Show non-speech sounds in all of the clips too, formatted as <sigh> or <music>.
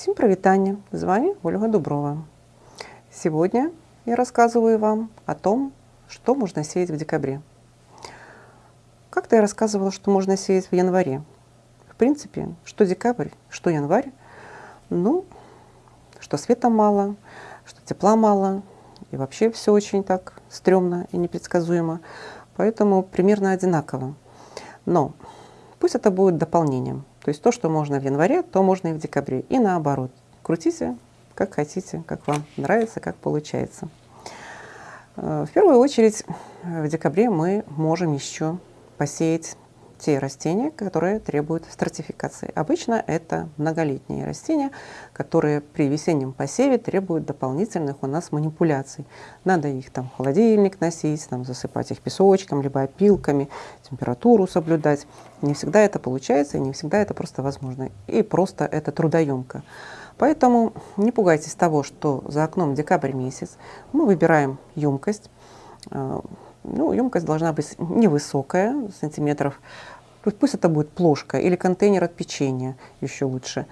Всем привитание! С вами Ольга Дуброва. Сегодня я рассказываю вам о том, что можно сеять в декабре. Как-то я рассказывала, что можно сеять в январе. В принципе, что декабрь, что январь, ну, что света мало, что тепла мало, и вообще все очень так стрёмно и непредсказуемо. Поэтому примерно одинаково. Но пусть это будет дополнением. То есть то, что можно в январе, то можно и в декабре. И наоборот. Крутите, как хотите, как вам нравится, как получается. Э, в первую очередь в декабре мы можем еще посеять те растения, которые требуют стратификации. Обычно это многолетние растения, которые при весеннем посеве требуют дополнительных у нас манипуляций. Надо их там в холодильник носить, там, засыпать их песочком, либо опилками, температуру соблюдать. Не всегда это получается, и не всегда это просто возможно. И просто это трудоемко. Поэтому не пугайтесь того, что за окном декабрь месяц. Мы выбираем емкость, э, ну, емкость должна быть невысокая, сантиметров, пусть это будет плошка или контейнер от печенья, еще лучше.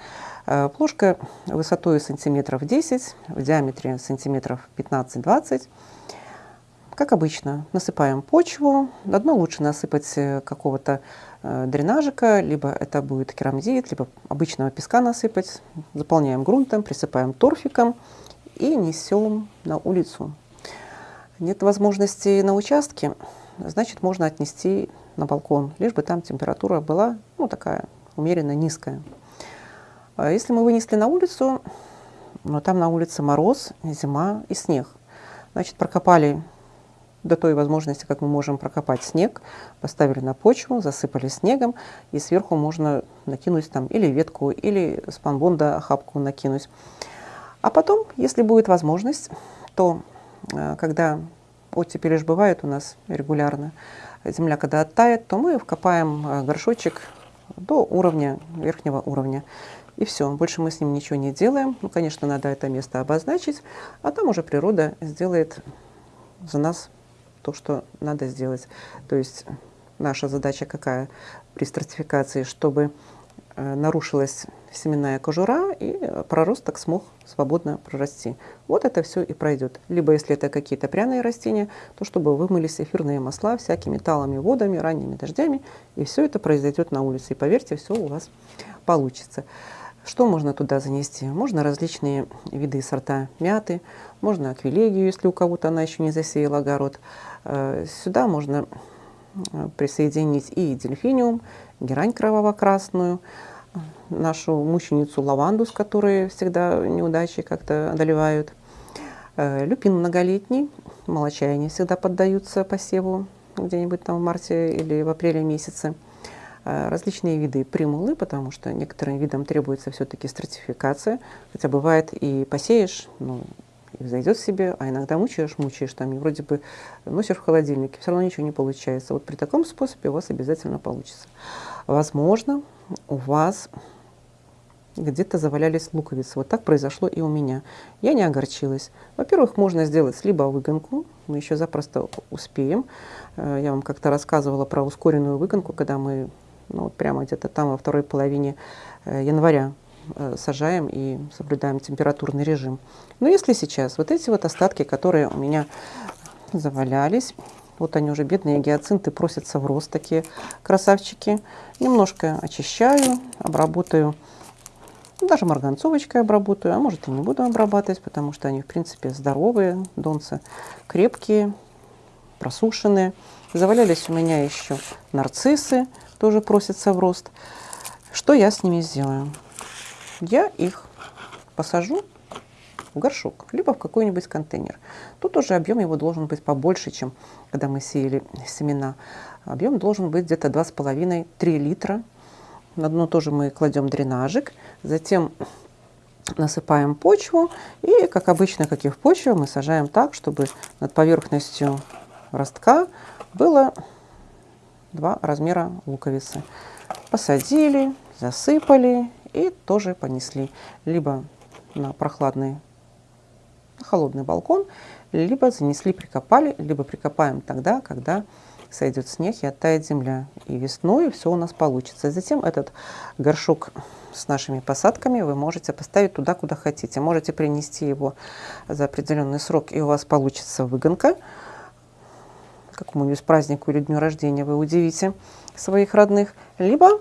Э, плошка высотой сантиметров 10, в диаметре сантиметров 15-20. Как обычно, насыпаем почву. На дно лучше насыпать э, какого-то э, дренажика, либо это будет керамзит, либо обычного песка насыпать. Заполняем грунтом, присыпаем торфиком и несем на улицу нет возможности на участке, значит, можно отнести на балкон, лишь бы там температура была ну, такая умеренно низкая. А если мы вынесли на улицу, но там на улице мороз, зима и снег, значит, прокопали до той возможности, как мы можем прокопать снег, поставили на почву, засыпали снегом, и сверху можно накинуть там или ветку, или спанбонда охапку накинуть. А потом, если будет возможность, то когда оттепели же бывает у нас регулярно, земля когда оттает, то мы вкопаем э, горшочек до уровня, верхнего уровня. И все, больше мы с ним ничего не делаем. Ну, конечно, надо это место обозначить, а там уже природа сделает за нас то, что надо сделать. То есть наша задача какая при стратификации, чтобы Э, нарушилась семенная кожура, и проросток смог свободно прорасти. Вот это все и пройдет. Либо, если это какие-то пряные растения, то чтобы вымылись эфирные масла всякими талами, водами, ранними дождями, и все это произойдет на улице. И поверьте, все у вас получится. Что можно туда занести? Можно различные виды сорта мяты, можно аквилегию, если у кого-то она еще не засеяла огород. Э, сюда можно э, присоединить и дельфиниум, герань кроваво-красную, нашу мученицу лаванду, с которой всегда неудачи как-то одолевают. Э, люпин многолетний, молочаяния всегда поддаются посеву где-нибудь там в марте или в апреле месяце. Э, различные виды примулы, потому что некоторым видам требуется все-таки стратификация. Хотя бывает и посеешь, ну, и взойдет себе, а иногда мучаешь, мучаешь, там, и вроде бы носишь в холодильнике, все равно ничего не получается. Вот при таком способе у вас обязательно получится. Возможно, у вас где-то завалялись луковицы. Вот так произошло и у меня. Я не огорчилась. Во-первых, можно сделать либо выгонку, мы еще запросто успеем. Э, я вам как-то рассказывала про ускоренную выгонку, когда мы ну, вот прямо где-то там во второй половине э, января сажаем и соблюдаем температурный режим. Но если сейчас вот эти вот остатки, которые у меня завалялись, вот они уже, бедные гиацинты, просятся в рост, такие красавчики. Немножко очищаю, обработаю, даже марганцовочкой обработаю, а может и не буду обрабатывать, потому что они, в принципе, здоровые, донцы крепкие, просушенные. Завалялись у меня еще нарциссы, тоже просятся в рост. Что я с ними сделаю? Я их посажу в горшок, либо в какой-нибудь контейнер. Тут уже объем его должен быть побольше, чем когда мы сеяли семена. Объем должен быть где-то 2,5-3 литра. На дно тоже мы кладем дренажик, затем насыпаем почву и, как обычно, как и в почве, мы сажаем так, чтобы над поверхностью ростка было два размера луковицы. Посадили, засыпали и тоже понесли либо на прохладный, на холодный балкон, либо занесли, прикопали, либо прикопаем тогда, когда сойдет снег и оттает земля. И весной все у нас получится. затем этот горшок с нашими посадками вы можете поставить туда, куда хотите. Можете принести его за определенный срок, и у вас получится выгонка. Какому-нибудь празднику или дню рождения вы удивите своих родных. Либо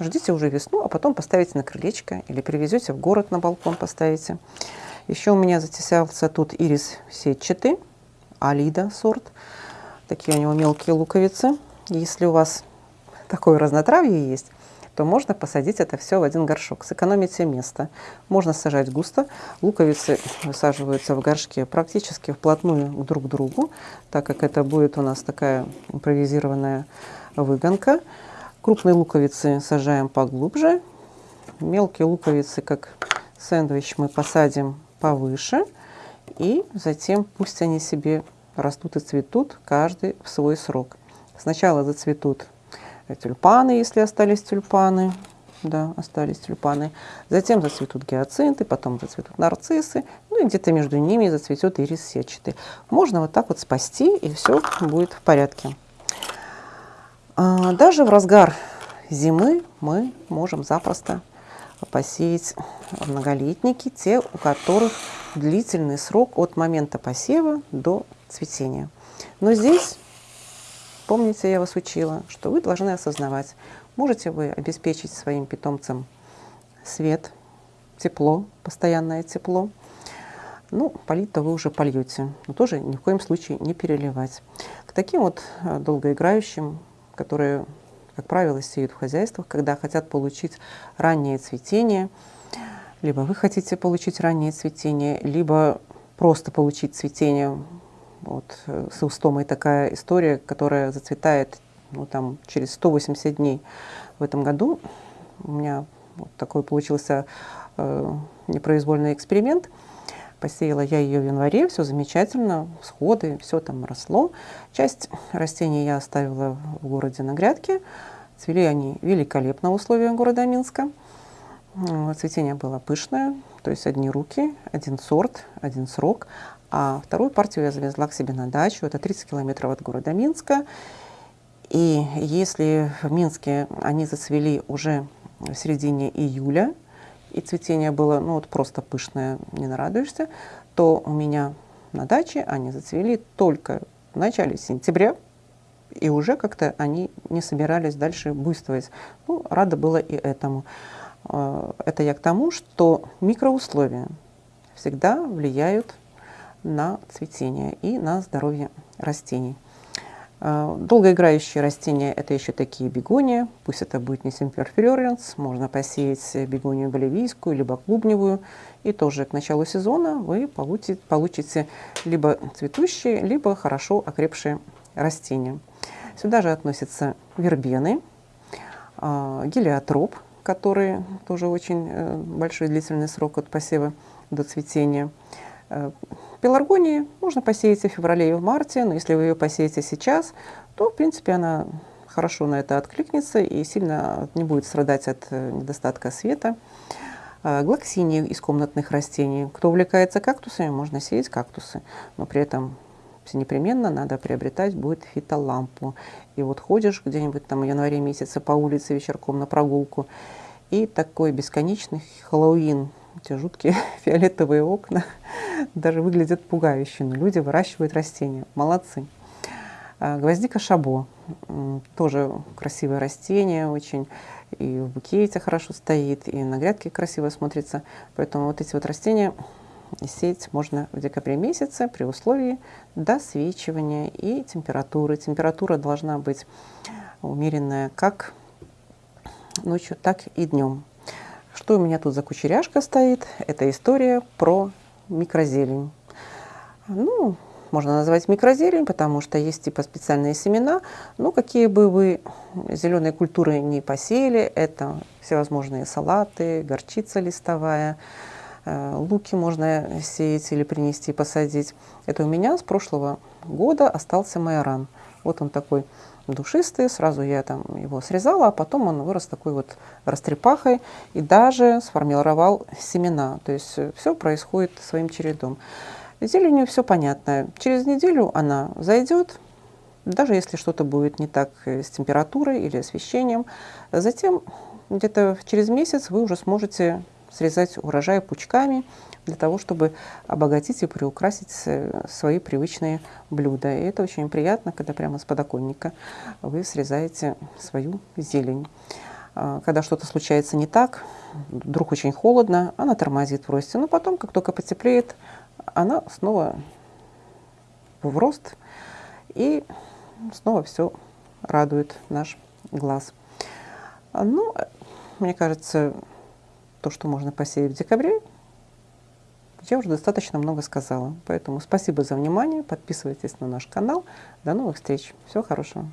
ждите уже весну, а потом поставите на крылечко или привезете в город на балкон поставите. Еще у меня затесался тут ирис сетчатый, алида сорт. Такие у него мелкие луковицы. Если у вас такое разнотравье есть, то можно посадить это все в один горшок. Сэкономите место. Можно сажать густо. Луковицы высаживаются в горшке практически вплотную друг к другу, так как это будет у нас такая импровизированная выгонка. Крупные луковицы сажаем поглубже. Мелкие луковицы, как сэндвич, мы посадим повыше. И затем пусть они себе растут и цветут, каждый в свой срок. Сначала зацветут тюльпаны, если остались тюльпаны. Да, остались тюльпаны. Затем зацветут гиацинты, потом зацветут нарциссы. Ну и где-то между ними зацветет ирис сетчатый. Можно вот так вот спасти, и все будет в порядке. А, даже в разгар зимы мы можем запросто посеять многолетники, те, у которых длительный срок от момента посева до цветения. Но здесь Помните, я вас учила, что вы должны осознавать, можете вы обеспечить своим питомцам свет, тепло, постоянное тепло. Ну, полить-то вы уже польете, но тоже ни в коем случае не переливать. К таким вот э, долгоиграющим, которые, как правило, сеют в хозяйствах, когда хотят получить раннее цветение, либо вы хотите получить раннее цветение, либо просто получить цветение вот, э, с устомой такая история, которая зацветает ну, там, через 180 дней в этом году. У меня вот такой получился э, непроизвольный эксперимент. Посеяла я ее в январе, все замечательно, всходы, все там росло. Часть растений я оставила в городе на грядке. Цвели они великолепно в условиях города Минска. Цветение было пышное, то есть одни руки, один сорт, один срок. А вторую партию я завезла к себе на дачу. Это 30 километров от города Минска. И если в Минске они зацвели уже в середине июля, и цветение было ну, вот просто пышное, не нарадуешься, то у меня на даче они зацвели только в начале сентября, и уже как-то они не собирались дальше буйствовать. Ну, рада была и этому. Э, это я к тому, что микроусловия всегда влияют на цветение и на здоровье растений. Э, долгоиграющие растения – это еще такие бегония, пусть это будет не симперфлоренс, можно посеять бегонию боливийскую, либо клубневую, и тоже к началу сезона вы получите, получите либо цветущие, либо хорошо окрепшие растения. Сюда же относятся вербены, э, гелиотроп, который тоже очень э, большой длительный срок от посева до цветения, Пеларгонии можно посеять и в феврале, и в марте, но если вы ее посеете сейчас, то, в принципе, она хорошо на это откликнется и сильно не будет страдать от недостатка света. Глоксинии из комнатных растений. Кто увлекается кактусами, можно сеять кактусы, но при этом непременно надо приобретать будет фитолампу. И вот ходишь где-нибудь там в январе месяце по улице вечерком на прогулку, и такой бесконечный Хэллоуин эти жуткие <laughs> фиолетовые окна <laughs> даже выглядят пугающе, но люди выращивают растения. Молодцы. А, гвоздика шабо. Тоже красивое растение, очень и в букете хорошо стоит, и на грядке красиво смотрится. Поэтому вот эти вот растения сеять можно в декабре месяце при условии досвечивания и температуры. Температура должна быть умеренная как ночью, так и днем. Что у меня тут за кучеряшка стоит? Это история про микрозелень. Ну, можно назвать микрозелень, потому что есть типа специальные семена. Ну, какие бы вы зеленые культуры не посеяли, это всевозможные салаты, горчица листовая, э, луки можно сеять или принести, посадить. Это у меня с прошлого года остался майоран. Вот он такой душистый, сразу я там его срезала, а потом он вырос такой вот растрепахой и даже сформировал семена. То есть э, все происходит своим чередом. Зеленью все понятно. Через неделю она зайдет, даже если что-то будет не так э, с температурой или освещением, затем где-то через месяц вы уже сможете срезать урожай пучками для того, чтобы обогатить и приукрасить свои привычные блюда. И это очень приятно, когда прямо с подоконника вы срезаете свою зелень. А, когда что-то случается не так, вдруг очень холодно, она тормозит в росте. Но потом, как только потеплеет, она снова в рост, и снова все радует наш глаз. Ну, мне кажется, то, что можно посеять в декабре, я уже достаточно много сказала. Поэтому спасибо за внимание, подписывайтесь на наш канал. До новых встреч. Всего хорошего.